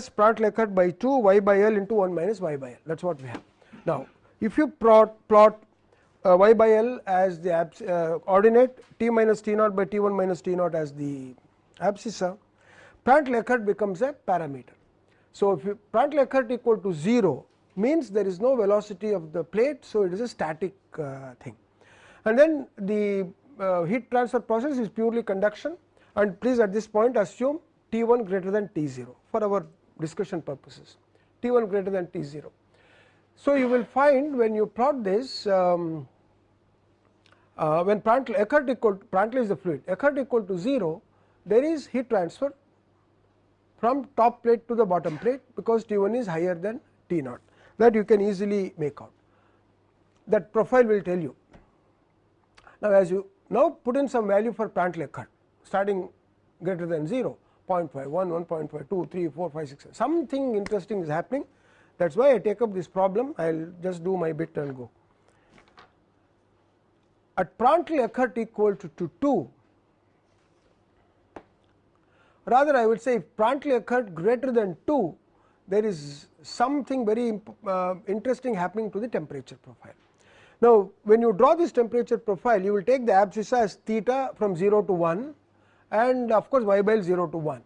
plus Prandtl-Eckert by 2 y by L into 1 minus y by L that is what we have. Now, if you plot, plot uh, y by L as the uh, ordinate t minus t naught by t 1 minus t naught as the abscissa, Prandtl-Eckert becomes a parameter. So, if Prandtl-Eckert equal to 0 means there is no velocity of the plate. So, it is a static uh, thing and then the uh, heat transfer process is purely conduction and please at this point assume T 1 greater than T 0 for our discussion purposes. T 1 greater than T 0. So, you will find when you plot this um, uh, when Prandtl Eckert equal to, Prandtl is the fluid. Eckert equal to 0 there is heat transfer from top plate to the bottom plate because T 1 is higher than T naught that you can easily make out. That profile will tell you. Now, as you now put in some value for Prandtl Eckert starting greater than 0 0.5 1 1.5 2 3 4 5 6 something interesting is happening that is why I take up this problem I will just do my bit and go. At Prandtl Eckert equal to, to 2 rather I would say if Prandtl Eckert greater than 2 there is something very uh, interesting happening to the temperature profile. Now, when you draw this temperature profile you will take the abscissa as theta from 0 to 1 and of course, y by 0 to 1.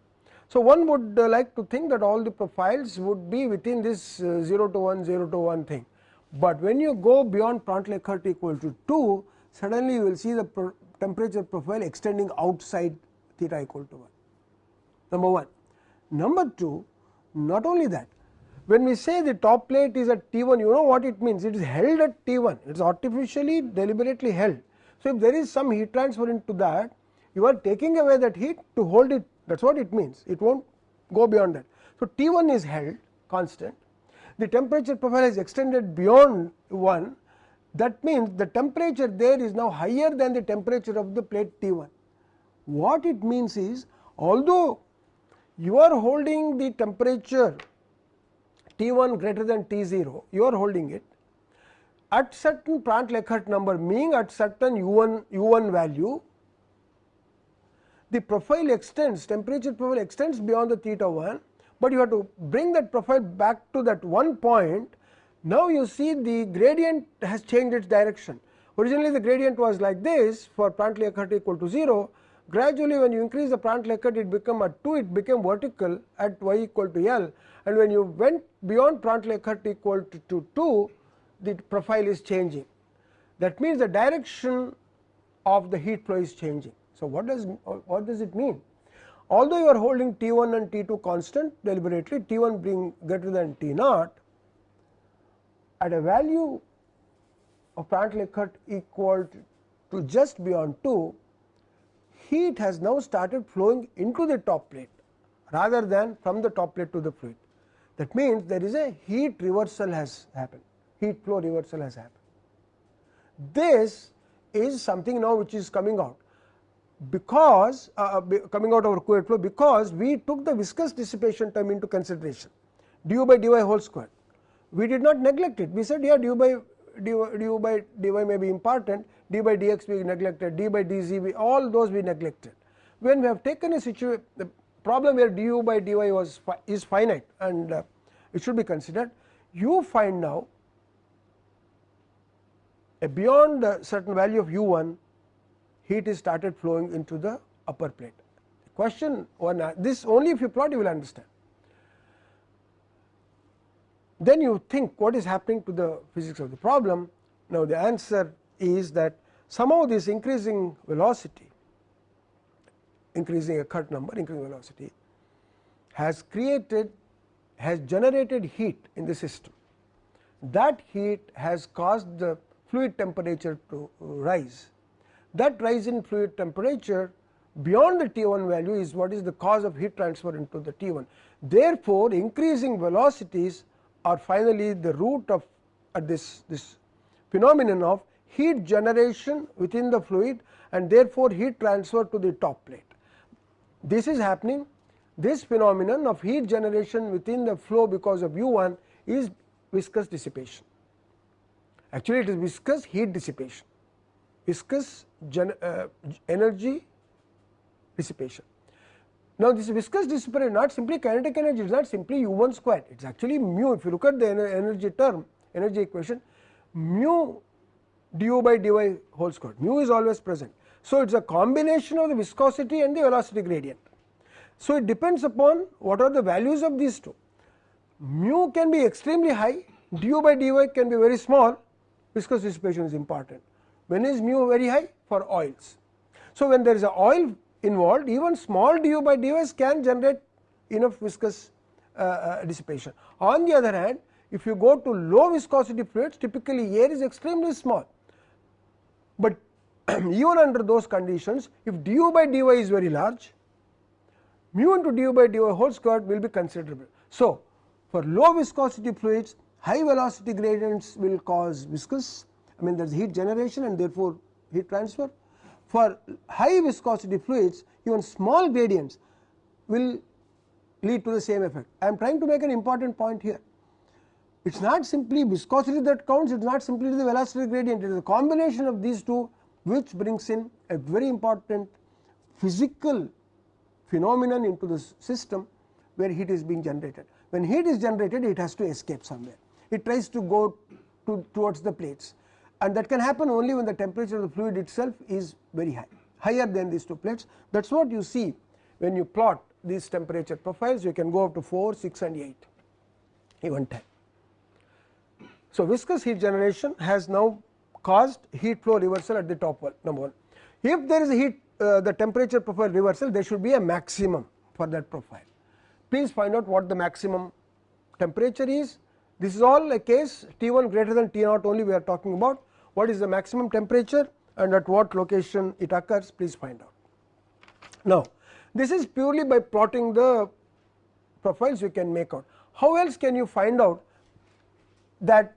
So, one would uh, like to think that all the profiles would be within this uh, 0 to 1 0 to 1 thing, but when you go beyond Prandtl-Eckert equal to 2 suddenly you will see the pro temperature profile extending outside theta equal to 1 number 1. Number 2 not only that when we say the top plate is at T 1 you know what it means it is held at T 1 it is artificially deliberately held. So, if there is some heat transfer into that you are taking away that heat to hold it that is what it means it will not go beyond that. So, T 1 is held constant the temperature profile is extended beyond 1 that means the temperature there is now higher than the temperature of the plate T 1. What it means is although you are holding the temperature T 1 greater than T 0 you are holding it at certain Prandtl-Eckert number meaning at certain u 1 u 1 value the profile extends temperature profile extends beyond the theta 1, but you have to bring that profile back to that one point. Now you see the gradient has changed its direction. Originally the gradient was like this for Prandtl-Eckert equal to 0 gradually when you increase the Prandtl-Eckert it become at 2 it became vertical at y equal to L. And when you went beyond Prandtl-Eckert equal to, to 2 the profile is changing. That means the direction of the heat flow is changing. So, what does what does it mean? Although you are holding T 1 and T 2 constant deliberately T 1 being greater than T naught at a value of Prandtl-Eckert equal to just beyond 2 heat has now started flowing into the top plate rather than from the top plate to the fluid. That means, there is a heat reversal has happened, heat flow reversal has happened. This is something now which is coming out because uh, uh coming out of our flow because we took the viscous dissipation term into consideration du by dy whole square. We did not neglect it we said yeah du by du, du by dy may be important d by dx we neglected d by dz we all those we neglected. When we have taken a situation the problem where du by dy was is finite and uh, it should be considered you find now a beyond a certain value of u 1 heat is started flowing into the upper plate. The question one uh, this only if you plot you will understand. Then you think what is happening to the physics of the problem. Now, the answer is that somehow this increasing velocity increasing a Eckert number increasing velocity has created has generated heat in the system. That heat has caused the fluid temperature to rise that rise in fluid temperature beyond the T 1 value is what is the cause of heat transfer into the T 1. Therefore, increasing velocities are finally the root of uh, this, this phenomenon of heat generation within the fluid and therefore, heat transfer to the top plate. This is happening this phenomenon of heat generation within the flow because of u 1 is viscous dissipation. Actually, it is viscous heat dissipation viscous uh, energy dissipation. Now, this viscous dissipation is not simply kinetic energy, it is not simply u 1 square, it is actually mu. If you look at the energy term, energy equation, mu du by dy whole square, mu is always present. So, it is a combination of the viscosity and the velocity gradient. So, it depends upon what are the values of these two. Mu can be extremely high, du by dy can be very small, viscous dissipation is important. When is mu very high? For oils. So, when there is a oil involved even small du by dys can generate enough viscous uh, uh, dissipation. On the other hand if you go to low viscosity fluids typically air is extremely small, but even under those conditions if du by dy is very large mu into du by dy whole square will be considerable. So, for low viscosity fluids high velocity gradients will cause viscous I mean there is heat generation and therefore heat transfer for high viscosity fluids even small gradients will lead to the same effect. I am trying to make an important point here. It is not simply viscosity that counts, it is not simply the velocity gradient, it is a combination of these two which brings in a very important physical phenomenon into the system where heat is being generated. When heat is generated it has to escape somewhere, it tries to go to towards the plates and that can happen only when the temperature of the fluid itself is very high higher than these two plates that is what you see when you plot these temperature profiles you can go up to 4, 6 and 8 even 10. So, viscous heat generation has now caused heat flow reversal at the top wall number 1. If there is a heat uh, the temperature profile reversal there should be a maximum for that profile. Please find out what the maximum temperature is this is all a case T1 greater than T naught only we are talking about what is the maximum temperature and at what location it occurs please find out. Now, this is purely by plotting the profiles you can make out. How else can you find out that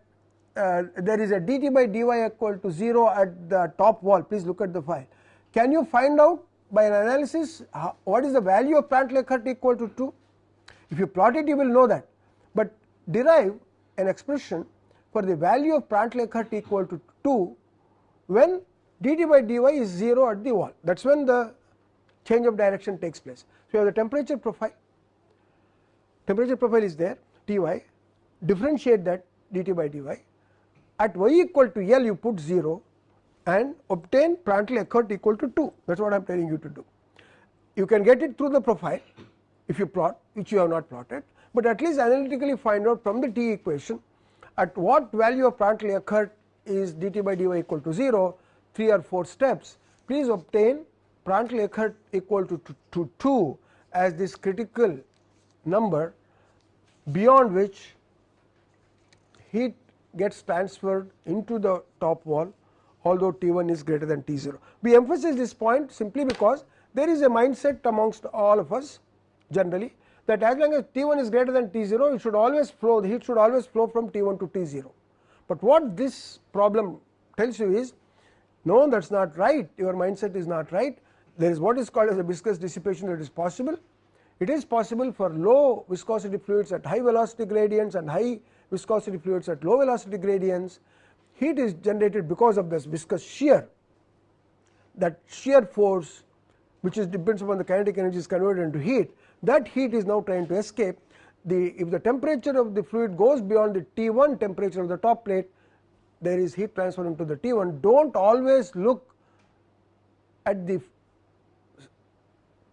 uh, there is a dt by dy equal to 0 at the top wall please look at the file. Can you find out by an analysis how, what is the value of Prandtl-Eckert equal to 2? If you plot it you will know that, but derive an expression for the value of Prandtl-Eckert equal to 2 when dt by dy is 0 at the wall. That is when the change of direction takes place. So, you have the temperature profile, temperature profile is there Ty differentiate that dt by dy. At y equal to L you put 0 and obtain Prandtl-Eckert equal to 2 that is what I am telling you to do. You can get it through the profile if you plot which you have not plotted, but at least analytically find out from the T equation at what value of Prandtl-Eckert is dt by dy equal to 0 3 or 4 steps please obtain Prandtl-Eckert equal to, to, to 2 as this critical number beyond which heat gets transferred into the top wall although T1 is greater than T0. We emphasize this point simply because there is a mindset amongst all of us generally that as long as T1 is greater than T0 it should always flow the heat should always flow from T1 to T0. But what this problem tells you is no that is not right your mindset is not right there is what is called as a viscous dissipation that is possible. It is possible for low viscosity fluids at high velocity gradients and high viscosity fluids at low velocity gradients heat is generated because of this viscous shear that shear force which is depends upon the kinetic energy is converted into heat that heat is now trying to escape. The if the temperature of the fluid goes beyond the T1 temperature of the top plate there is heat transfer into the T1 do not always look at the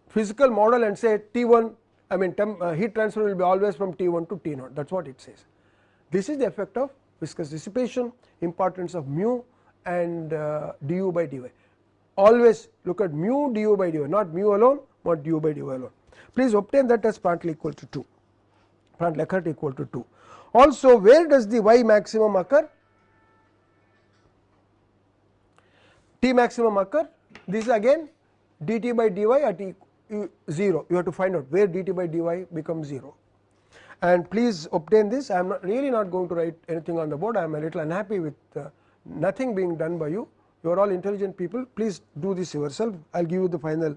physical model and say T1 I mean uh, heat transfer will be always from T1 to T0 that is what it says. This is the effect of viscous dissipation importance of mu and uh, du by dy. Always look at mu du by dy not mu alone but du by dy alone please obtain that as Prandtl equal to 2 Prandtl equal to 2. Also where does the y maximum occur? T maximum occur. This is again dt by dy at e 0 you have to find out where dt by dy becomes 0 and please obtain this. I am not really not going to write anything on the board. I am a little unhappy with uh, nothing being done by you. You are all intelligent people. Please do this yourself. I will give you the final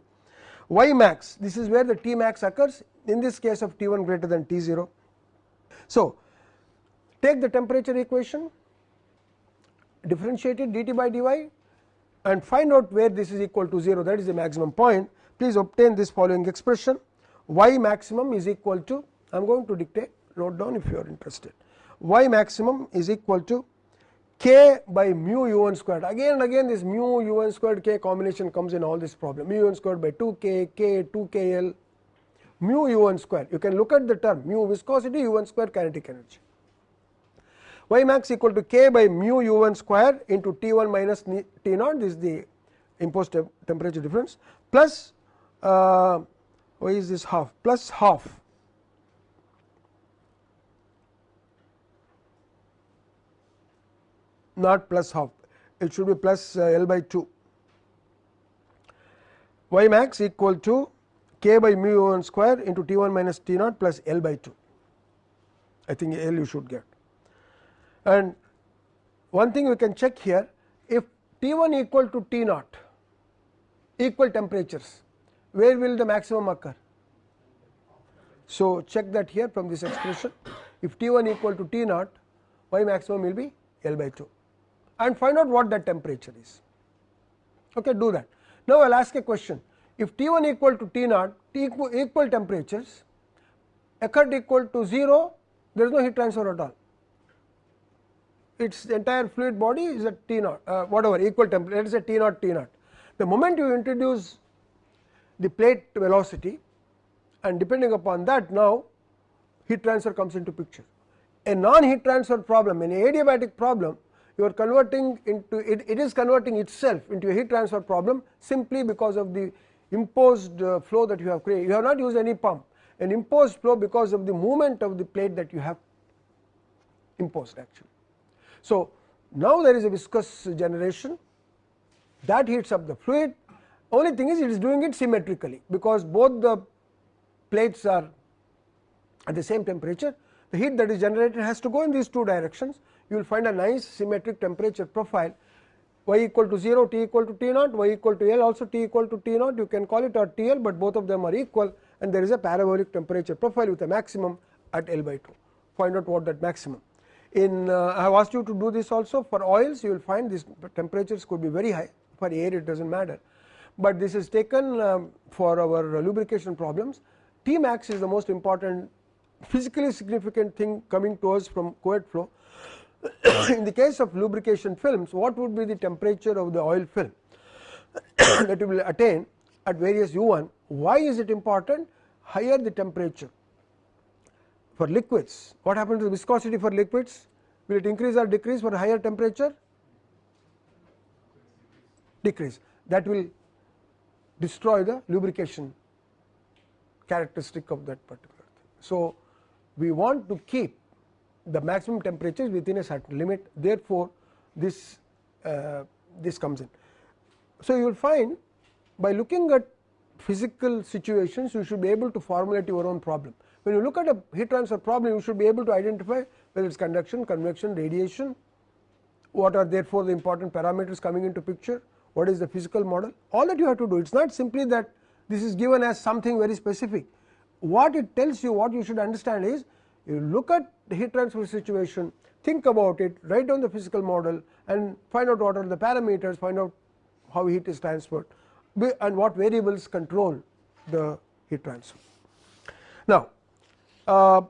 y max this is where the T max occurs. In this case of T1 greater than T0. So, take the temperature equation differentiate it dt by dy and find out where this is equal to 0 that is the maximum point. Please obtain this following expression. Y maximum is equal to I am going to dictate note down if you are interested. Y maximum is equal to k by mu u 1 squared. Again and again this mu u 1 squared k combination comes in all this problem. Mu u 1 squared by 2 k k 2 k l. Mu u 1 square you can look at the term mu viscosity u 1 square kinetic energy. Y max equal to k by mu u 1 square into T 1 minus T naught. This is the imposed temperature difference. Plus uh, why is this half? Plus half not plus half. It should be plus uh, L by 2 y max equal to k by mu 1 square into T 1 minus T naught plus L by 2 I think L you should get. And one thing we can check here if T 1 equal to T naught equal temperatures where will the maximum occur. So, check that here from this expression. If T 1 equal to T naught y maximum will be L by 2 and find out what that temperature is okay do that. Now, I will ask a question if T 1 equal to T naught T equal, equal temperatures occurred equal to 0 there is no heat transfer at all its entire fluid body is at T naught uh, whatever equal temperature let us say T naught T naught. The moment you introduce the plate velocity and depending upon that now heat transfer comes into picture. A non heat transfer problem an adiabatic problem you are converting into it, it is converting itself into a heat transfer problem simply because of the imposed uh, flow that you have created. You have not used any pump. An imposed flow because of the movement of the plate that you have imposed actually. So, now there is a viscous generation that heats up the fluid. Only thing is it is doing it symmetrically because both the plates are at the same temperature. The heat that is generated has to go in these two directions you will find a nice symmetric temperature profile. Y equal to 0 t equal to t naught y equal to l also t equal to t naught. You can call it or t l but both of them are equal and there is a parabolic temperature profile with a maximum at L by 2 find out what that maximum. In uh, I have asked you to do this also. For oils you will find these temperatures could be very high. For air it does not matter, but this is taken um, for our lubrication problems. T max is the most important physically significant thing coming to us from Couette flow. In the case of lubrication films what would be the temperature of the oil film that you will attain at various U1 why is it important? Higher the temperature for liquids. What happens to the viscosity for liquids? Will it increase or decrease for higher temperature? Decrease. That will destroy the lubrication characteristic of that particular thing. So, we want to keep the maximum temperature is within a certain limit therefore, this uh, this comes in. So, you will find by looking at physical situations you should be able to formulate your own problem. When you look at a heat transfer problem you should be able to identify whether it is conduction, convection, radiation, what are therefore the important parameters coming into picture, what is the physical model all that you have to do it is not simply that this is given as something very specific. What it tells you what you should understand is you look at the heat transfer situation think about it write down the physical model and find out what are the parameters find out how heat is transferred and what variables control the heat transfer. Now, uh,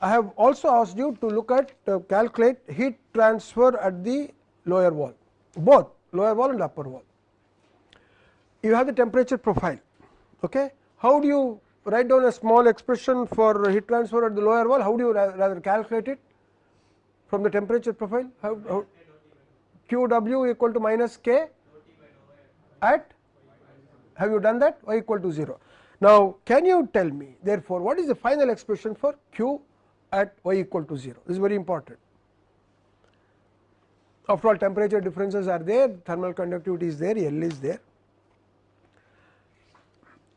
I have also asked you to look at uh, calculate heat transfer at the lower wall both lower wall and upper wall. You have the temperature profile. Okay. How do you write down a small expression for heat transfer at the lower wall? How do you rather calculate it from the temperature profile? How, how QW equal to minus K at have you done that y equal to 0. Now, can you tell me therefore, what is the final expression for Q at y equal to 0 this is very important. After all temperature differences are there thermal conductivity is there L is there.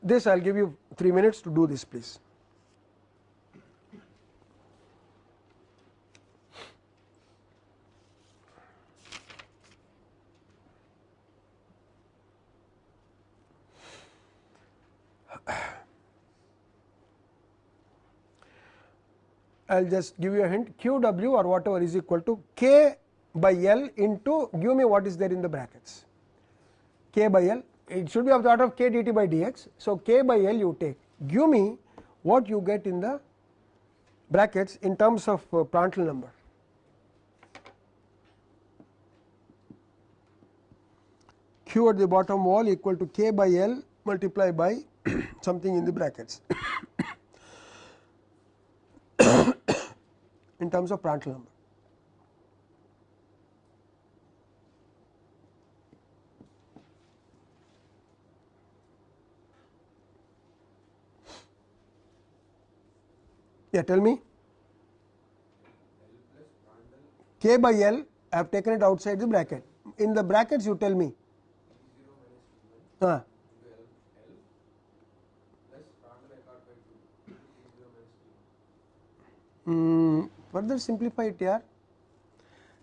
This I will give you 3 minutes to do this please. I will just give you a hint QW or whatever is equal to K by L into give me what is there in the brackets K by L it should be of the order of k dt by dx. So, k by L you take give me what you get in the brackets in terms of uh, Prandtl number. Q at the bottom wall equal to k by L multiply by something in the brackets in terms of Prandtl number. Yeah, tell me. K by L, I have taken it outside the bracket. In the brackets, you tell me. Uh. Mm, further simplify it here.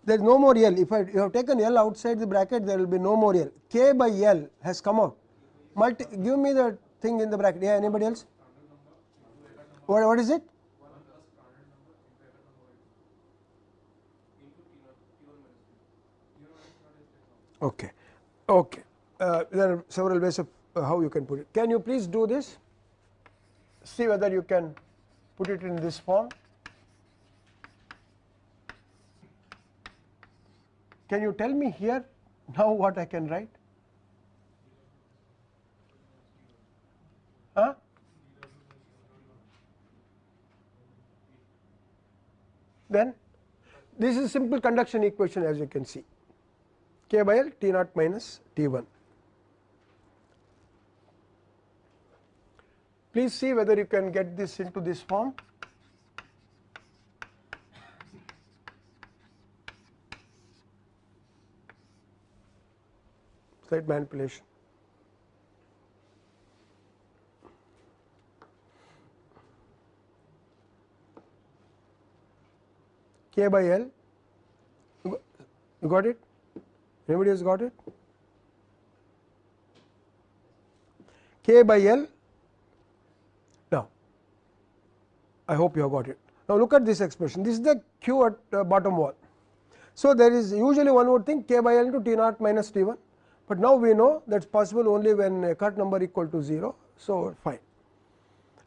There is no more L. If I you have taken L outside the bracket, there will be no more L. K by L has come out. Multi, give me the thing in the bracket. Yeah, anybody else? What, what is it? Okay. Okay. Uh, there are several ways of uh, how you can put it. Can you please do this? See whether you can put it in this form. Can you tell me here now what I can write? Huh? Then this is simple conduction equation as you can see k by L T naught minus T 1. Please see whether you can get this into this form. Slight manipulation. K by L, you got it? Anybody has got it? K by L. Now, I hope you have got it. Now, look at this expression. This is the Q at uh, bottom wall. So, there is usually one more thing K by L into T naught minus T 1, but now we know that is possible only when Eckert number equal to 0. So, fine.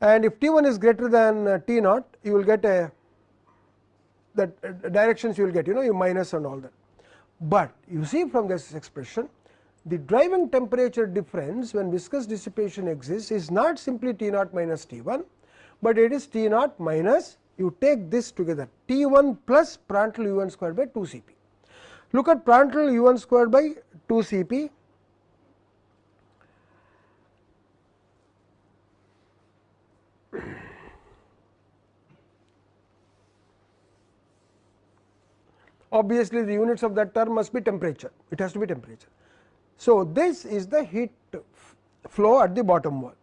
And if T 1 is greater than uh, T naught, you will get a that uh, directions you will get you know you minus and all that. But you see from this expression the driving temperature difference when viscous dissipation exists is not simply T naught minus T 1, but it is T naught minus you take this together T 1 plus Prandtl u 1 square by 2 C p. Look at Prandtl u 1 square by 2 C p obviously the units of that term must be temperature it has to be temperature. So, this is the heat flow at the bottom wall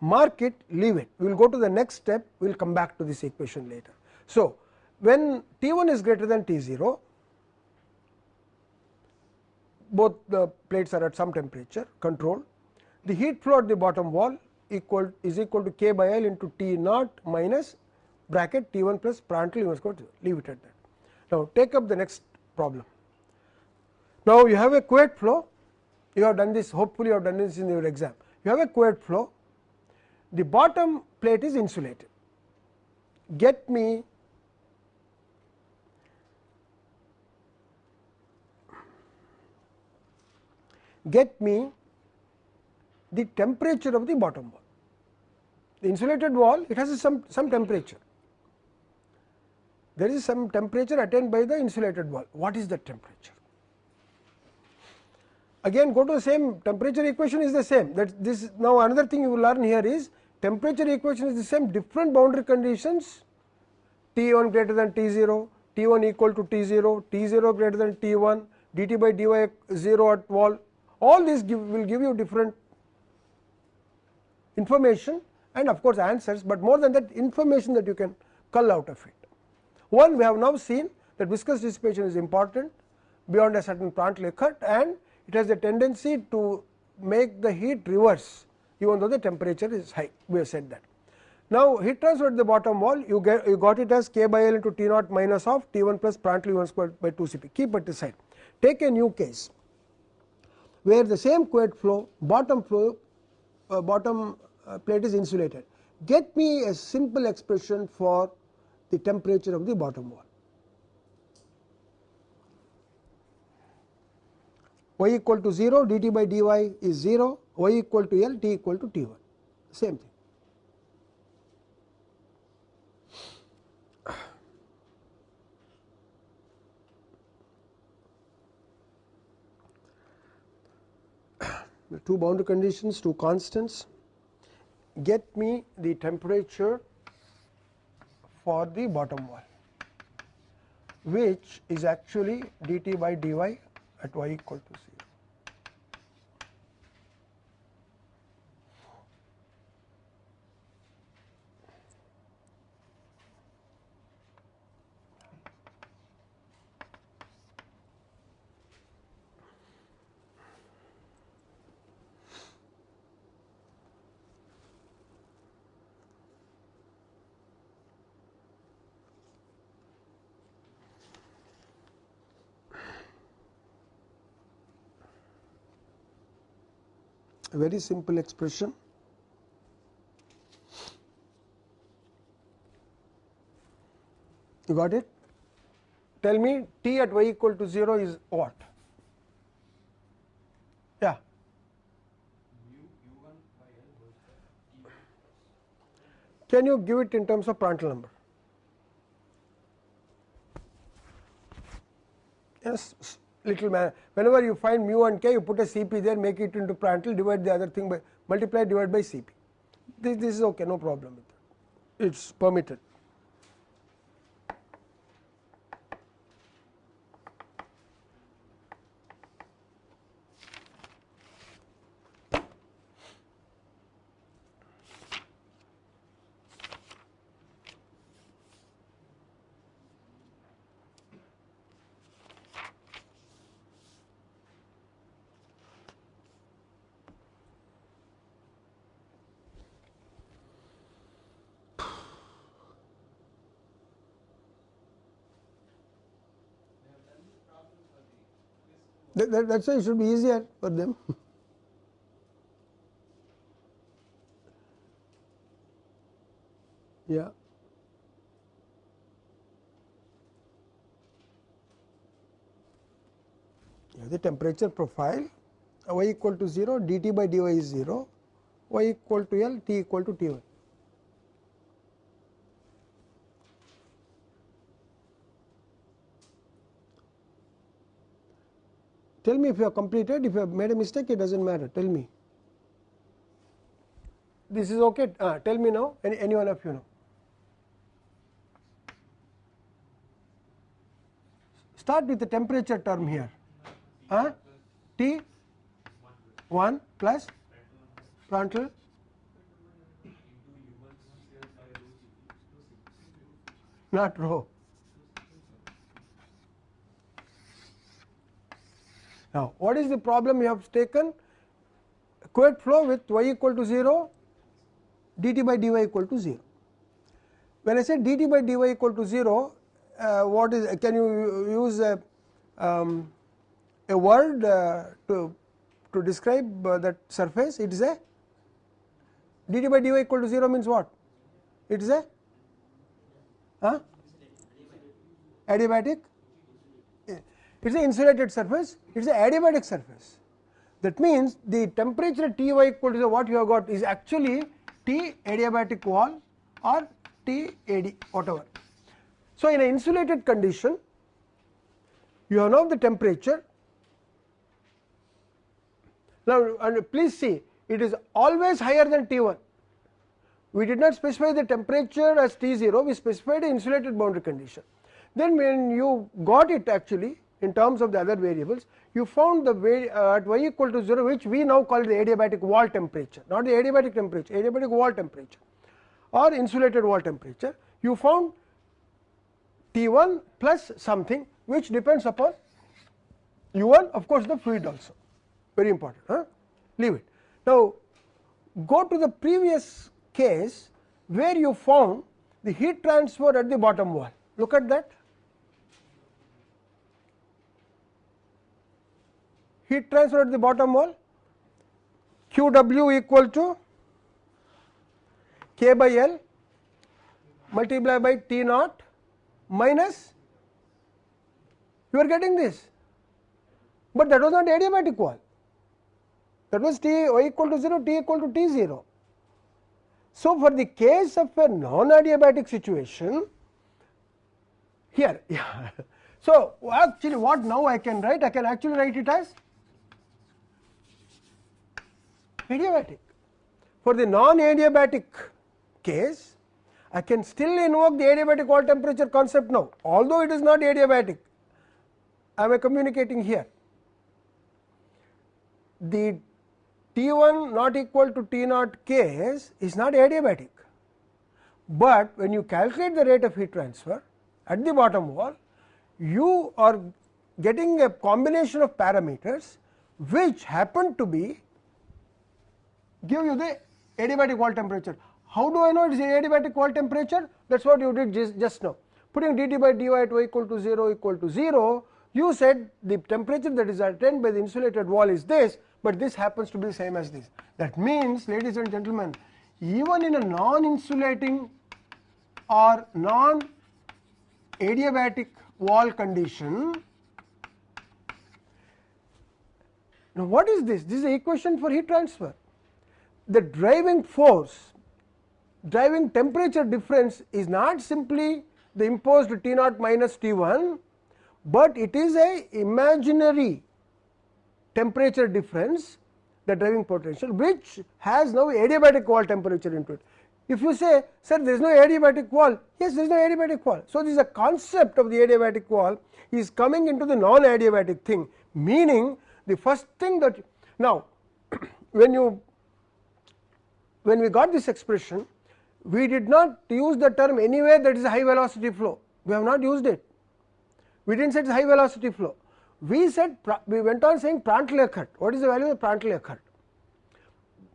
mark it leave it we will go to the next step we will come back to this equation later. So, when T 1 is greater than T 0 both the plates are at some temperature control the heat flow at the bottom wall equal is equal to k by L into T naught minus bracket T 1 plus Prandtl leave it at that. Now, take up the next problem. Now, you have a Couette flow, you have done this hopefully you have done this in your exam. You have a Couette flow, the bottom plate is insulated. Get me get me the temperature of the bottom wall. The insulated wall it has some some temperature there is some temperature attained by the insulated wall. What is the temperature? Again go to the same temperature equation is the same that this now another thing you will learn here is temperature equation is the same different boundary conditions T 1 greater than T 0, T 1 equal to T 0, T 0 greater than T 1, dt by dy 0 at wall all these give, will give you different information and of course answers, but more than that information that you can cull out of it. One we have now seen that viscous dissipation is important beyond a certain Prandtl Eckert and it has a tendency to make the heat reverse even though the temperature is high we have said that. Now, heat transfer at the bottom wall you get you got it as k by L into T naught minus of T 1 plus Prandtl 1 squared by 2 C p keep it aside. Take a new case where the same Couette flow bottom flow uh, bottom uh, plate is insulated. Get me a simple expression for the temperature of the bottom wall. y equal to 0 dt by dy is 0 y equal to L T equal to T 1 same thing. the two boundary conditions, two constants get me the temperature for the bottom wall which is actually dt by dy at y equal to 0. a very simple expression. You got it? Tell me t at y equal to 0 is what? Yeah. Can you give it in terms of Prandtl number? Yes little man whenever you find mu and k you put a Cp there make it into Prandtl divide the other thing by multiply divide by Cp this, this is okay no problem with it it is permitted. that, that, that is why it should be easier for them. yeah. yeah. The temperature profile y equal to 0, dt by dy is 0, y equal to L, t equal to T1. Tell me if you have completed, if you have made a mistake it does not matter, tell me. This is okay, uh, tell me now, any, any one of you know. Start with the temperature term here, uh, T? 1 plus Prandtl not rho Now, what is the problem you have taken? Couette flow with y equal to 0, dt by dy equal to 0. When I say dt by dy equal to 0, uh, what is can you use a, um, a word uh, to to describe uh, that surface? It is a dt by dy equal to 0 means what? It is a huh? adiabatic it is an insulated surface, it is an adiabatic surface. That means, the temperature T y equal to what you have got is actually T adiabatic wall or T ad whatever. So, in an insulated condition you have now the temperature. Now, and please see it is always higher than T 1. We did not specify the temperature as T 0, we specified the insulated boundary condition. Then when you got it actually in terms of the other variables you found the uh, at y equal to 0 which we now call the adiabatic wall temperature not the adiabatic temperature adiabatic wall temperature or insulated wall temperature you found T1 plus something which depends upon U1 of course the fluid also very important huh? leave it. Now go to the previous case where you found the heat transfer at the bottom wall look at that heat transfer at the bottom wall q w equal to k by L multiplied by T naught minus you are getting this, but that was not adiabatic wall that was T y equal to 0 T equal to T 0. So, for the case of a non adiabatic situation here yeah. So, actually what now I can write I can actually write it as adiabatic. For the non adiabatic case I can still invoke the adiabatic wall temperature concept now although it is not adiabatic I am communicating here. The T1 not equal to T naught case is not adiabatic, but when you calculate the rate of heat transfer at the bottom wall you are getting a combination of parameters which happen to be give you the adiabatic wall temperature. How do I know it is adiabatic wall temperature? That is what you did just, just now. Putting dt by dy at y equal to 0 equal to 0, you said the temperature that is attained by the insulated wall is this, but this happens to be the same as this. That means, ladies and gentlemen, even in a non-insulating or non-adiabatic wall condition, now what is this? This is the equation for heat transfer. The driving force, driving temperature difference is not simply the imposed T naught minus T 1, but it is a imaginary temperature difference the driving potential which has now adiabatic wall temperature into it. If you say sir there is no adiabatic wall, yes there is no adiabatic wall. So, this is a concept of the adiabatic wall is coming into the non adiabatic thing meaning the first thing that now when you when we got this expression we did not use the term anywhere that is a high velocity flow we have not used it we did not say it is high velocity flow we said we went on saying Prandtl Eckert. What is the value of Prandtl Eckert?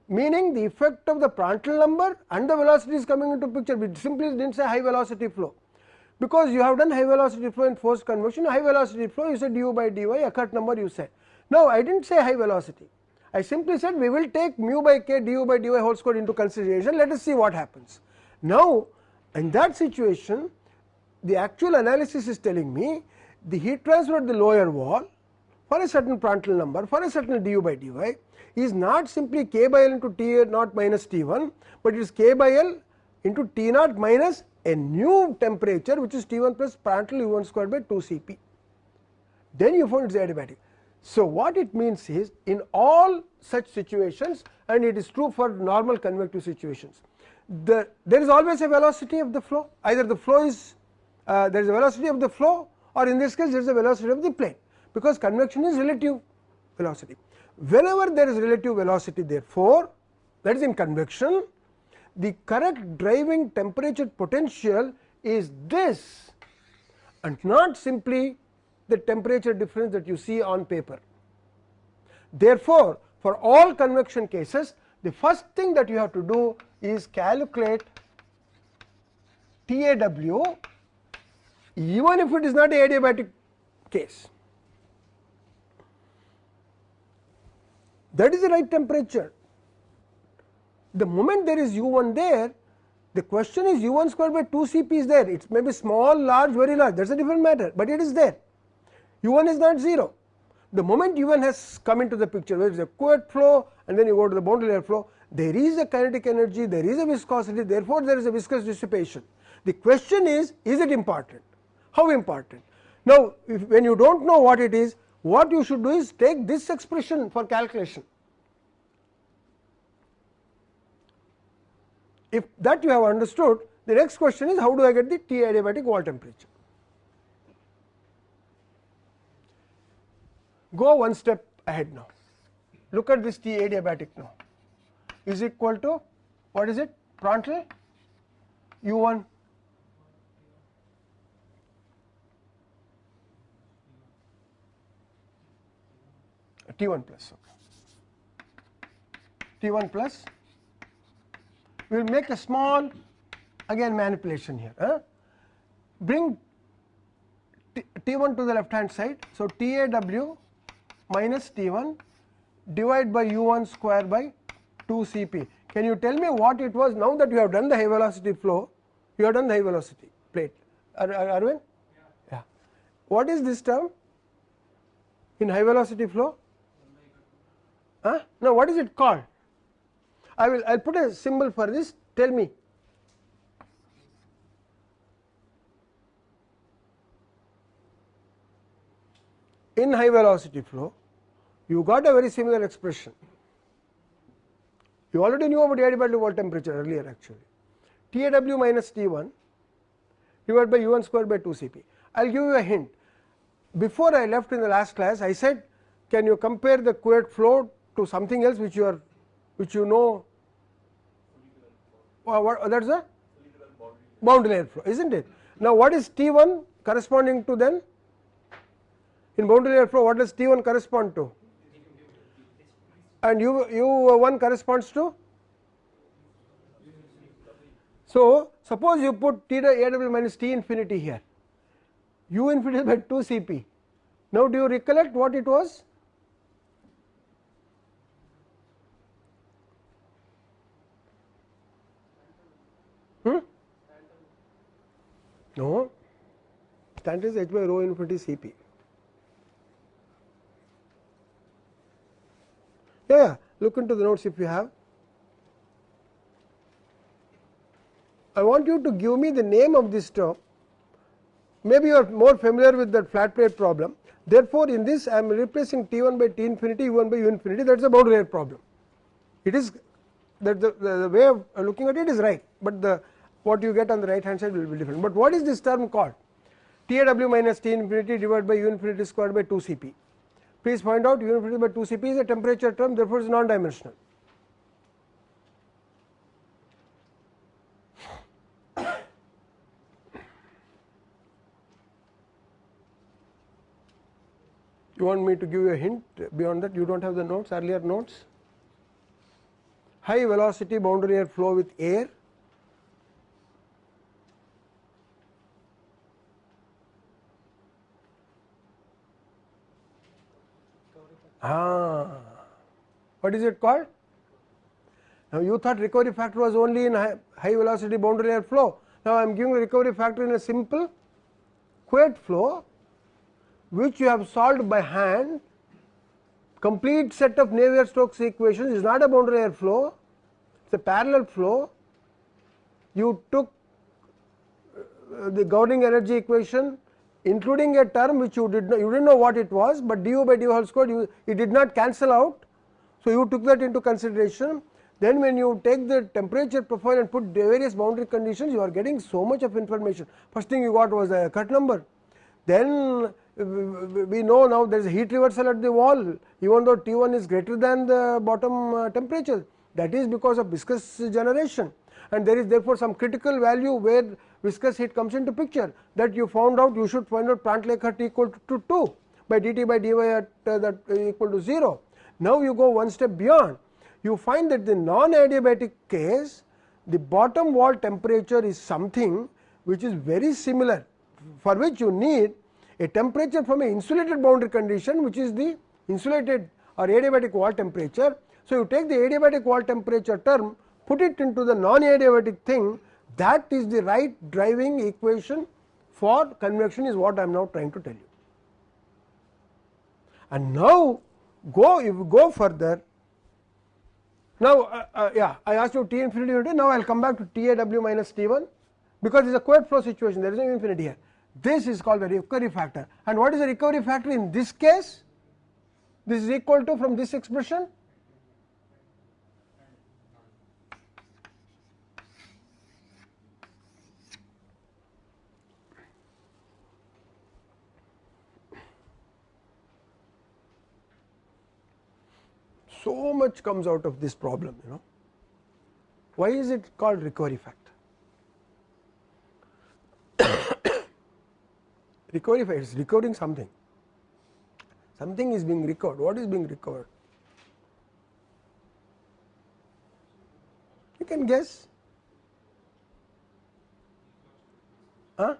Meaning the effect of the Prandtl number and the velocity is coming into picture. We simply did not say high velocity flow because you have done high velocity flow in forced convection. High velocity flow you said du by dy Eckert number you said. Now I did not say high velocity. I simply said we will take mu by k du by dy whole square into consideration. Let us see what happens. Now in that situation the actual analysis is telling me the heat transfer at the lower wall for a certain Prandtl number for a certain du by dy is not simply k by l into T naught minus T 1, but it is k by l into T naught minus a new temperature which is T 1 plus Prandtl u 1 square by 2 C p. Then you find it is adiabatic. So, what it means is in all such situations and it is true for normal convective situations, the, there is always a velocity of the flow either the flow is uh, there is a velocity of the flow or in this case there is a velocity of the plane because convection is relative velocity. Whenever there is relative velocity therefore, that is in convection the correct driving temperature potential is this and not simply the temperature difference that you see on paper. Therefore, for all convection cases the first thing that you have to do is calculate TAW even if it is not a adiabatic case. That is the right temperature. The moment there is u 1 there, the question is u 1 square by 2 C p is there. It may be small, large, very large, that is a different matter, but it is there. U 1 is not 0. The moment u 1 has come into the picture, where there is a Couette flow and then you go to the boundary layer flow, there is a kinetic energy, there is a viscosity, therefore, there is a viscous dissipation. The question is, is it important? How important? Now, if, when you do not know what it is, what you should do is take this expression for calculation. If that you have understood, the next question is how do I get the T adiabatic wall temperature? Go one step ahead now. Look at this T adiabatic now is equal to what is it? Prandtl U 1 T 1 plus okay. T 1 plus we will make a small again manipulation here huh? bring T, T 1 to the left hand side. So, T A W minus T 1 divided by u 1 square by 2 C p. Can you tell me what it was now that you have done the high velocity flow, you have done the high velocity plate, Ar Arvind? Yeah. yeah. What is this term in high velocity flow? Huh? Now, what is it called? I will I will put a symbol for this, tell me. In high velocity flow, you got a very similar expression. You already knew about adiabatic wall temperature earlier actually. TAW minus T1 divided by U1 square by 2 Cp. I will give you a hint. Before I left in the last class, I said, can you compare the Couette flow to something else which you are, which you know? Well, what that's a boundary layer flow, isn't it? Now, what is T1 corresponding to then? In boundary layer flow, what does T1 correspond to? and u u1 corresponds to? So suppose you put t aw minus t infinity here. U infinity by 2 cp now do you recollect what it was? Hmm? no. That is h by rho infinity cp Yeah, look into the notes if you have. I want you to give me the name of this term. Maybe you are more familiar with that flat plate problem. Therefore, in this I am replacing T 1 by T infinity, U 1 by U infinity that is a boundary layer problem. It is that the, the, the, way of looking at it is right, but the what you get on the right hand side will be different. But what is this term called? T A w minus T infinity divided by U infinity squared by 2 C p. Please find out U infinity by 2 Cp is a temperature term therefore, it is non dimensional. You want me to give you a hint beyond that you do not have the notes earlier notes. High velocity boundary layer flow with air Ah, what is it called? Now you thought recovery factor was only in high, high velocity boundary layer flow. Now I am giving recovery factor in a simple Couette flow which you have solved by hand complete set of Navier-Stokes equations is not a boundary layer flow, it is a parallel flow. You took uh, the governing energy equation including a term which you did not you did not know what it was, but du by du whole square you it did not cancel out. So, you took that into consideration then when you take the temperature profile and put various boundary conditions you are getting so much of information. First thing you got was the Eckert number, then we know now there is a heat reversal at the wall even though T 1 is greater than the bottom uh, temperature that is because of viscous generation and there is therefore some critical value where viscous heat comes into picture that you found out you should find out Plant Prandtl-Eckert equal to 2 by dt by dy at uh, that equal to 0. Now you go one step beyond you find that the non adiabatic case the bottom wall temperature is something which is very similar for which you need a temperature from an insulated boundary condition which is the insulated or adiabatic wall temperature. So, you take the adiabatic wall temperature term put it into the non adiabatic thing that is the right driving equation for convection is what I am now trying to tell you. And now go if you go further now uh, uh, yeah I asked you T infinity unity now I will come back to T A W minus T 1 because it is a Couette flow situation there is no infinity here. This is called the recovery factor and what is the recovery factor in this case? This is equal to from this expression so much comes out of this problem you know. Why is it called recovery factor? recovery factor is recovering something, something is being recovered, what is being recovered? You can guess. Huh?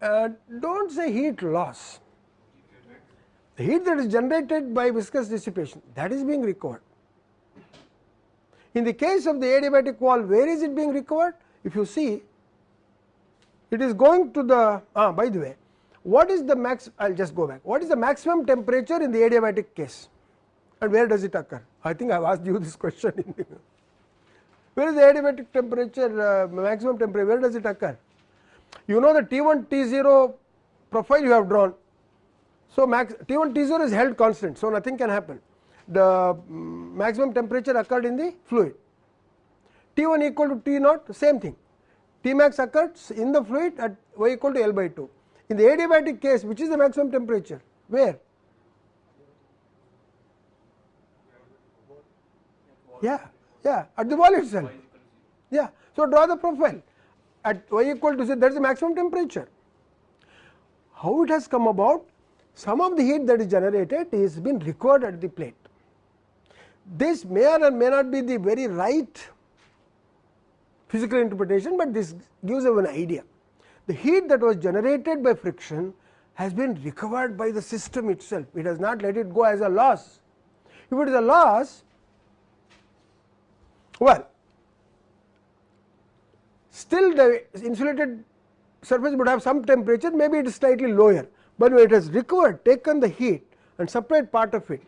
Uh, do not say heat loss the heat that is generated by viscous dissipation that is being recovered. In the case of the adiabatic wall where is it being recovered? If you see it is going to the ah, by the way what is the max I will just go back. What is the maximum temperature in the adiabatic case? And where does it occur? I think I have asked you this question. In where is the adiabatic temperature uh, maximum temperature? Where does it occur? You know the T1 T0 profile you have drawn so max T1 T0 is held constant so nothing can happen. The um, maximum temperature occurred in the fluid. T1 equal to T naught same thing. T max occurs in the fluid at y equal to L by 2 in the adiabatic case which is the maximum temperature? Where? Yeah yeah at the wall itself yeah so draw the profile. At y equal to z that is the maximum temperature. How it has come about some of the heat that is generated is been recovered at the plate this may or may not be the very right physical interpretation, but this gives you an idea. The heat that was generated by friction has been recovered by the system itself, it has not let it go as a loss. If it is a loss, well still the insulated surface would have some temperature maybe it is slightly lower, but when it has recovered taken the heat and separate part of it.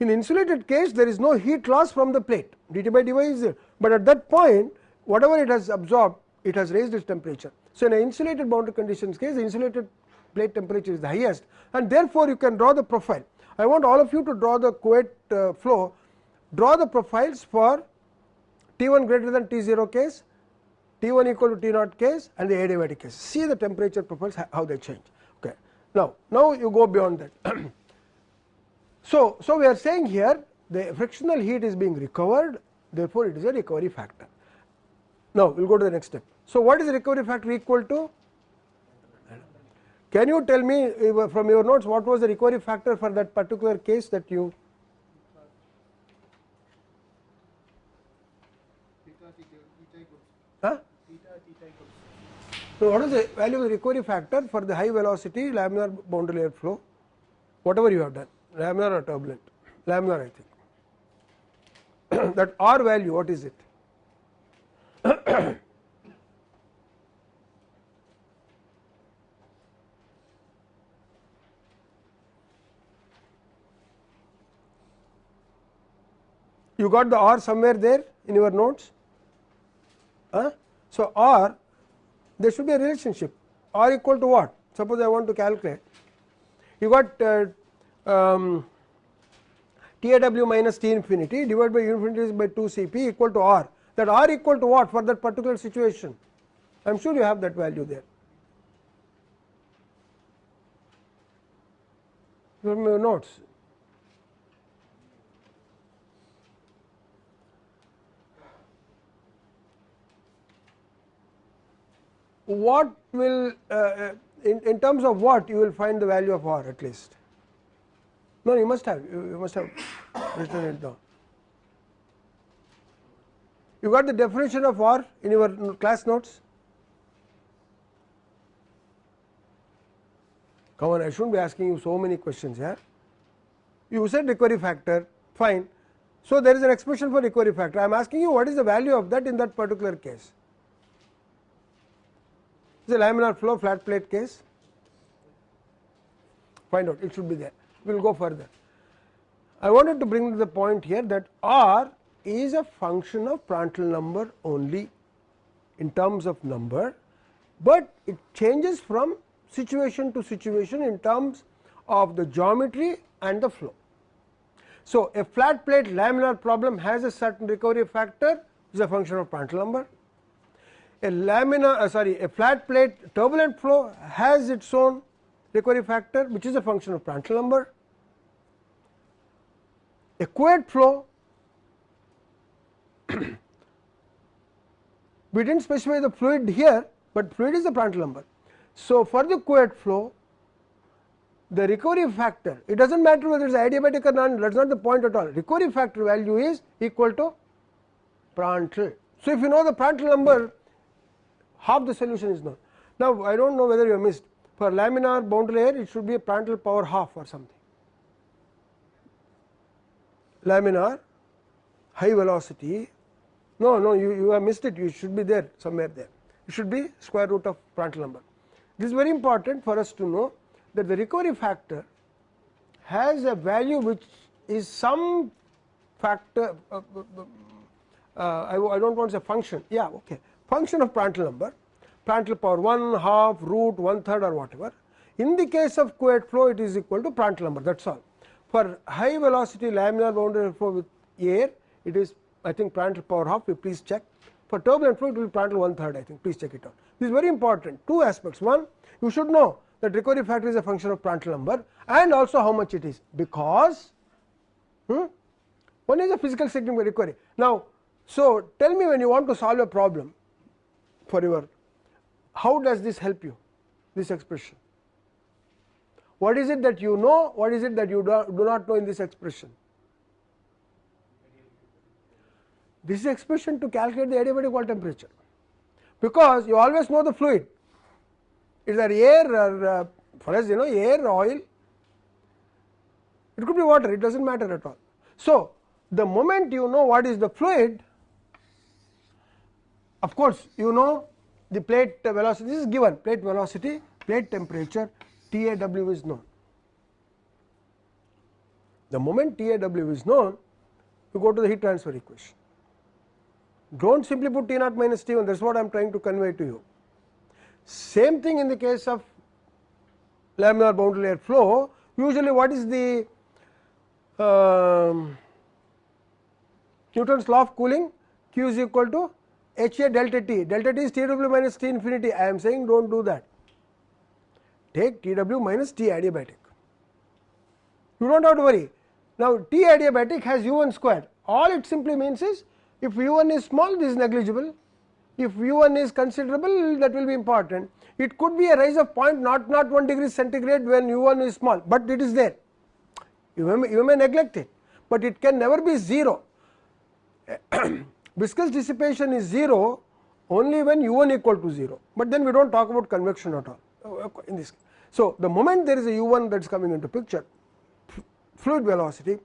In insulated case there is no heat loss from the plate dt by dy is there, but at that point whatever it has absorbed it has raised its temperature. So, in an insulated boundary conditions case the insulated plate temperature is the highest and therefore, you can draw the profile. I want all of you to draw the Couette uh, flow, draw the profiles for T 1 greater than T 0 case, T 1 equal to T naught case and the adiabatic case. See the temperature profiles how they change. Now, now you go beyond that. so, so we are saying here the frictional heat is being recovered therefore, it is a recovery factor. Now, we will go to the next step. So, what is the recovery factor equal to? Can you tell me uh, from your notes what was the recovery factor for that particular case that you So, what is the value of the recovery factor for the high velocity laminar boundary layer flow whatever you have done laminar or turbulent laminar I think that R value what is it you got the R somewhere there in your notes. Huh? So, R there should be a relationship. R equal to what? Suppose I want to calculate. You got uh, um, TAW minus T infinity divided by infinity by 2 Cp equal to R. That R equal to what for that particular situation? I am sure you have that value there. From your notes what will uh, uh, in, in terms of what you will find the value of r at least? No you must have you must have written it down. You got the definition of r in your class notes? Come on I should not be asking you so many questions here. You said recovery factor fine. So there is an expression for recovery factor. I am asking you what is the value of that in that particular case is a laminar flow flat plate case find out it should be there we will go further. I wanted to bring the point here that R is a function of Prandtl number only in terms of number, but it changes from situation to situation in terms of the geometry and the flow. So, a flat plate laminar problem has a certain recovery factor is a function of Prandtl number a laminar uh, sorry a flat plate turbulent flow has its own recovery factor which is a function of Prandtl number. A Couette flow we did not specify the fluid here, but fluid is the Prandtl number. So, for the Couette flow the recovery factor it does not matter whether it is adiabatic or not that is not the point at all recovery factor value is equal to Prandtl. So, if you know the Prandtl number half the solution is known. Now, I do not know whether you have missed. For laminar boundary layer it should be a Prandtl power half or something. Laminar high velocity. No no you, you have missed it. You should be there somewhere there. It should be square root of Prandtl number. This is very important for us to know that the recovery factor has a value which is some factor uh, uh, uh, I, I do not want to say function. Yeah okay function of Prandtl number Prandtl power 1 half root one third or whatever. In the case of Couette flow it is equal to Prandtl number that is all. For high velocity laminar boundary flow with air it is I think Prandtl power half. Please check. For turbulent flow it will be Prandtl one third I think. Please check it out. This is very important. Two aspects. One you should know that recovery factor is a function of Prandtl number and also how much it is. Because hmm, one is a physical significant recovery. Now so tell me when you want to solve a problem for your how does this help you this expression? What is it that you know what is it that you do, not know in this expression? This is expression to calculate the adiabatic wall temperature. Because you always know the fluid. Is there air or uh, for us you know air oil? It could be water it does not matter at all. So, the moment you know what is the fluid of course, you know the plate velocity this is given plate velocity plate temperature TAW is known. The moment TAW is known you go to the heat transfer equation do not simply put T naught minus T 1 that is what I am trying to convey to you. Same thing in the case of laminar boundary layer flow usually what is the um, Newton's law of cooling Q is equal to H A delta T. Delta T is T W minus T infinity. I am saying do not do that. Take T W minus T adiabatic. You do not have to worry. Now T adiabatic has u 1 square. All it simply means is if u 1 is small this is negligible. If u 1 is considerable that will be important. It could be a rise of point not not 1 degree centigrade when u 1 is small, but it is there. You may, you may neglect it, but it can never be 0 viscous dissipation is 0 only when u 1 equal to 0, but then we do not talk about convection at all uh, in this. So, the moment there is a u 1 that is coming into picture fluid velocity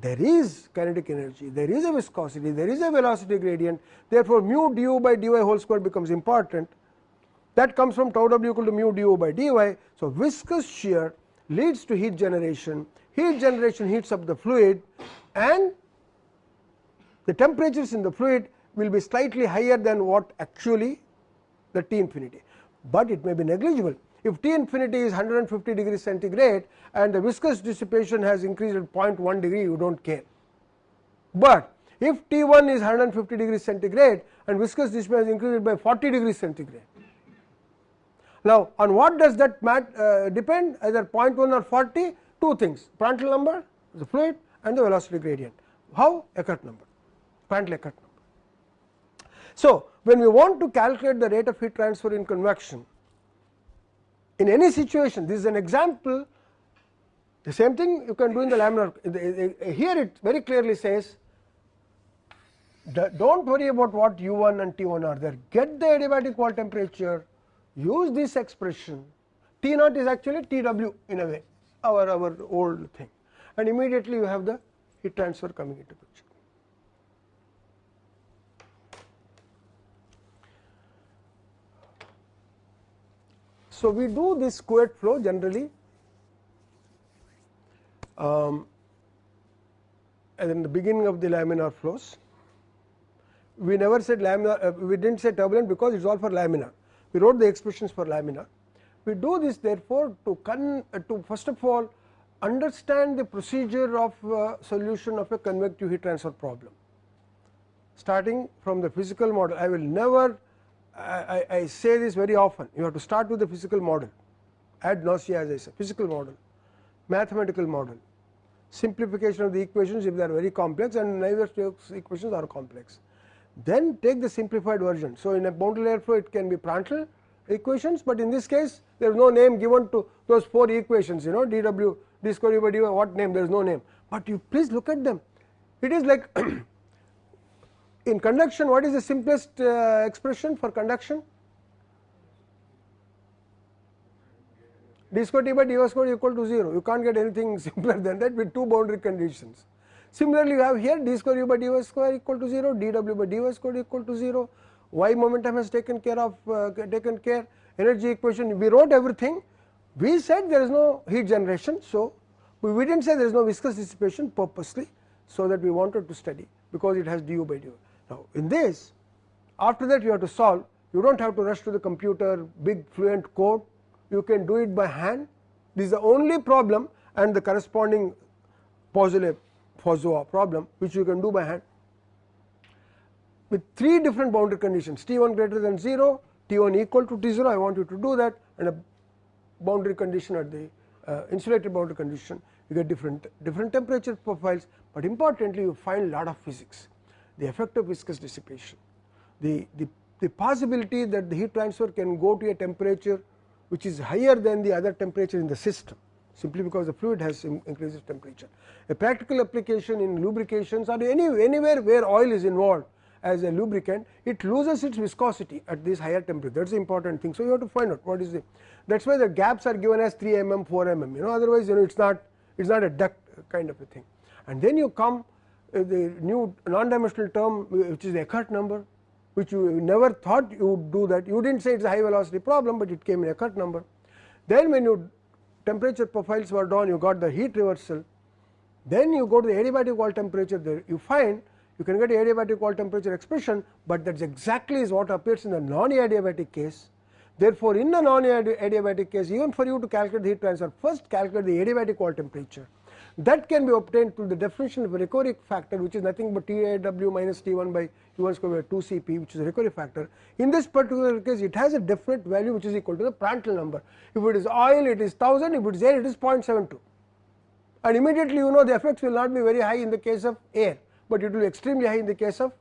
there is kinetic energy, there is a viscosity, there is a velocity gradient therefore, mu du by dy whole square becomes important that comes from tau w equal to mu du by dy. So, viscous shear leads to heat generation, heat generation heats up the fluid and the temperatures in the fluid will be slightly higher than what actually the T infinity, but it may be negligible. If T infinity is 150 degree centigrade and the viscous dissipation has increased at 0.1 degree you do not care. But if T 1 is 150 degree centigrade and viscous dissipation has increased by 40 degree centigrade. Now, on what does that mat, uh, depend? Either 0.1 or 40 two things. Prandtl number the fluid and the velocity gradient. How? Eckert number So, when we want to calculate the rate of heat transfer in convection in any situation this is an example the same thing you can do in the laminar here it very clearly says do not worry about what u1 and t1 are there. Get the adiabatic wall temperature use this expression. T naught is actually tw in a way our our old thing. And immediately you have the heat transfer coming into picture So, we do this Couette flow generally um, in the beginning of the laminar flows. We never said laminar, uh, we did not say turbulent because it is all for laminar. We wrote the expressions for laminar. We do this therefore to, con, uh, to first of all understand the procedure of uh, solution of a convective heat transfer problem. Starting from the physical model, I will never I, I, say this very often. You have to start with the physical model. Ad nausea as I say physical model mathematical model. Simplification of the equations if they are very complex and neither equations are complex. Then take the simplified version. So, in a boundary layer flow it can be Prandtl equations, but in this case there is no name given to those four equations you know dw d square by dy what name? There is no name, but you please look at them. It is like in conduction what is the simplest uh, expression for conduction? D square t by dy square equal to 0 you can't get anything simpler than that with two boundary conditions. Similarly, you have here d square u by dy square equal to 0, dw by dy square equal to 0, y momentum has taken care of uh, taken care, energy equation we wrote everything. We said there is no heat generation, so we did not say there is no viscous dissipation purposely, so that we wanted to study because it has du by dy. Now, in this after that you have to solve you do not have to rush to the computer big fluent code. You can do it by hand. This is the only problem and the corresponding Poiseuille problem which you can do by hand. With three different boundary conditions T 1 greater than 0, T 1 equal to T 0 I want you to do that and a boundary condition at the uh, insulated boundary condition you get different different temperature profiles, but importantly you find lot of physics the effect of viscous dissipation the, the, the possibility that the heat transfer can go to a temperature which is higher than the other temperature in the system simply because the fluid has increases temperature. A practical application in lubrications or any, anywhere where oil is involved as a lubricant it loses its viscosity at this higher temperature that is the important thing. So, you have to find out what is the that is why the gaps are given as 3 mm 4 mm you know otherwise you know it is not it is not a duct kind of a thing. And then you come Uh, the new non dimensional term uh, which is the Eckert number which you never thought you would do that you did not say it is a high velocity problem, but it came in Eckert number. Then when you temperature profiles were done you got the heat reversal then you go to the adiabatic wall temperature there you find you can get adiabatic wall temperature expression, but that is exactly is what appears in the non adiabatic case. Therefore, in the non adiabatic case even for you to calculate the heat transfer first calculate the adiabatic wall temperature that can be obtained through the definition of a recovery factor which is nothing but TAW minus T1 by U1 square by 2 Cp which is a recovery factor. In this particular case it has a definite value which is equal to the Prandtl number. If it is oil it is 1000, if it is air it is 0.72 and immediately you know the effects will not be very high in the case of air, but it will be extremely high in the case of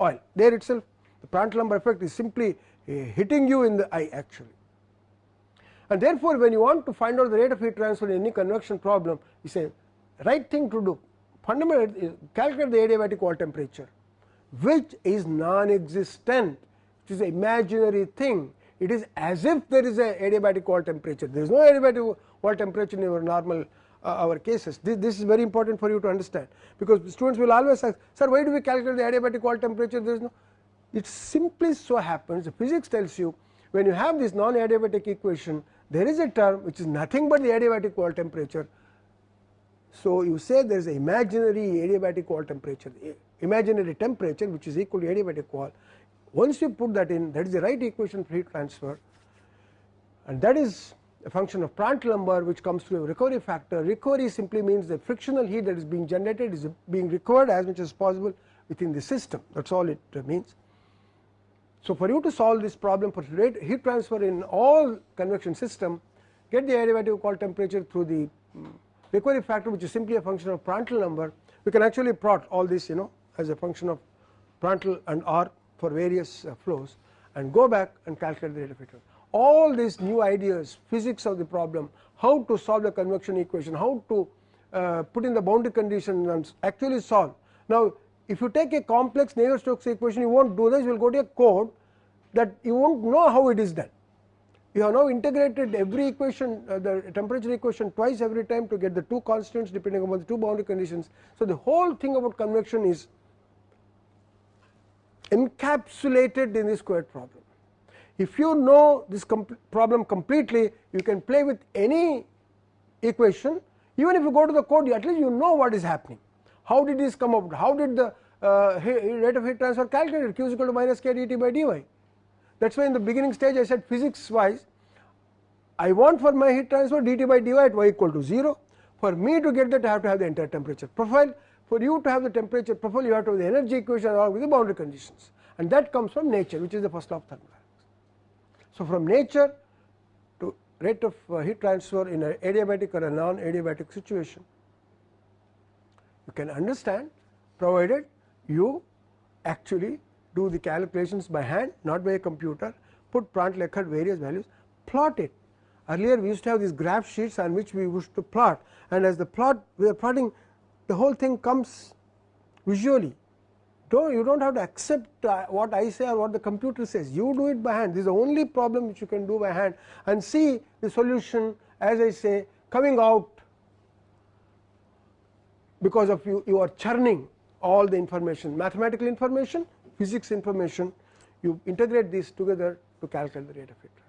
oil. There itself the Prandtl number effect is simply uh, hitting you in the eye actually. And therefore, when you want to find out the rate of heat transfer in any convection problem, you say right thing to do. Fundamentally is calculate the adiabatic wall temperature which is non-existent. Which is an imaginary thing. It is as if there is a adiabatic wall temperature. There is no adiabatic wall temperature in our normal uh, our cases. This, this, is very important for you to understand. Because students will always ask sir why do we calculate the adiabatic wall temperature? There is no it simply so happens the physics tells you when you have this non adiabatic equation there is a term which is nothing but the adiabatic wall temperature so, you say there is an imaginary adiabatic wall temperature, imaginary temperature which is equal to adiabatic wall. Once you put that in that is the right equation for heat transfer and that is a function of Prandtl number which comes through a recovery factor. Recovery simply means the frictional heat that is being generated is being recovered as much as possible within the system that is all it means. So, for you to solve this problem for heat transfer in all convection system get the adiabatic wall temperature through the mm, recovery factor which is simply a function of Prandtl number we can actually plot all this you know as a function of Prandtl and R for various uh, flows and go back and calculate the of heat all these new ideas physics of the problem how to solve the convection equation how to uh, put in the boundary condition and actually solve. Now if you take a complex Navier-Stokes equation you won't do this you will go to a code that you won't know how it is done you have now integrated every equation uh, the temperature equation twice every time to get the two constants depending upon the two boundary conditions. So, the whole thing about convection is encapsulated in this squared problem. If you know this com problem completely you can play with any equation even if you go to the code at least you know what is happening. How did this come up? How did the uh, rate of heat transfer calculated q is equal to minus k dt by dy that is why in the beginning stage I said physics wise I want for my heat transfer dt by dy at y equal to 0 for me to get that I have to have the entire temperature profile. For you to have the temperature profile you have to have the energy equation along with the boundary conditions. And that comes from nature which is the first law of thermodynamics. So, from nature to rate of uh, heat transfer in an adiabatic or a non adiabatic situation you can understand provided you actually do the calculations by hand not by a computer put Prandtl Eckert various values plot it. Earlier we used to have these graph sheets on which we used to plot. And as the plot we are plotting the whole thing comes visually. Don't you don't have to accept uh, what I say or what the computer says. You do it by hand. This is the only problem which you can do by hand. And see the solution as I say coming out because of you you are churning all the information mathematical information physics information you integrate these together to calculate the rate of heat